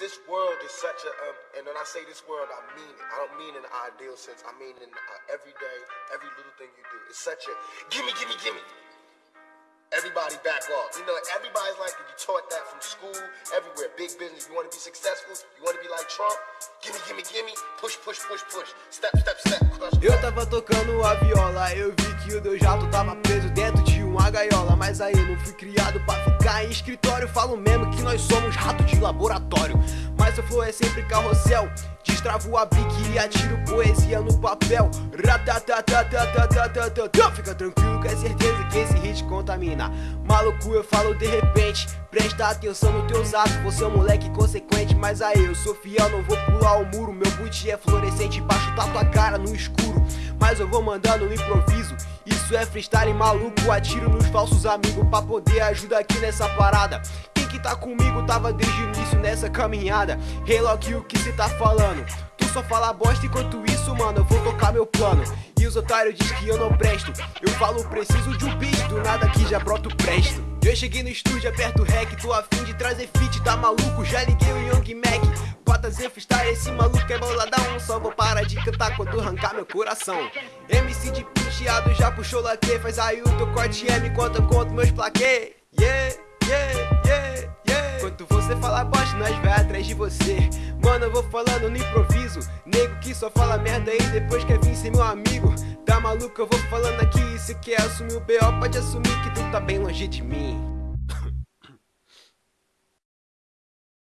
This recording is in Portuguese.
this world is such a, um, and when I say this world, I mean it. I don't mean in ideal sense. I mean in uh, every day, every little thing you do. It's such a gimme, gimme, gimme. Everybody back off. You know, everybody's like, you taught that from school, everywhere. Big business. You want to be successful? You want to be like Trump? Gimme, gimme, gimme. Push, push, push, push. Step, step, step. Crush, Eu tava tocando a viola, eu vi que o meu jato tava preso dentro de uma gaiola. Mas aí não fui criado pra ficar em escritório. Falo mesmo que nós somos rato de laboratório nossa flor é sempre carrossel. Destravo a bique e atiro poesia no papel. Fica tranquilo que é certeza que esse hit contamina. Maluco eu falo de repente. Presta atenção no teus atos. Você é um moleque consequente Mas aí eu sou fiel, não vou pular o muro. Meu boot é fluorescente, baixo tá tua cara no escuro. Mas eu vou mandando no improviso. Isso é freestyle maluco. Atiro nos falsos amigos pra poder ajudar aqui nessa parada. Que tá comigo tava desde o início nessa caminhada. Loki, o que cê tá falando? Tu só fala bosta enquanto isso, mano, eu vou tocar meu plano. E os otários diz que eu não presto. Eu falo, preciso de um beat, do nada aqui já broto presto. Eu cheguei no estúdio, aperto rec, tô afim de trazer feat, tá maluco? Já liguei o Young Mac. Bota Zen freestyle, esse maluco é boladão. Só vou parar de cantar quando arrancar meu coração. MC de penteado já puxou laque, faz aí o teu corte é, me conta quanto meus plaquê. Yeah, Enquanto você fala bosta, nós vai atrás de você. Mano, eu vou falando no improviso. Nego que só fala merda aí depois quer vir ser meu amigo. Tá maluco, eu vou falando aqui. Se quer assumir o BO, pode assumir que tu tá bem longe de mim.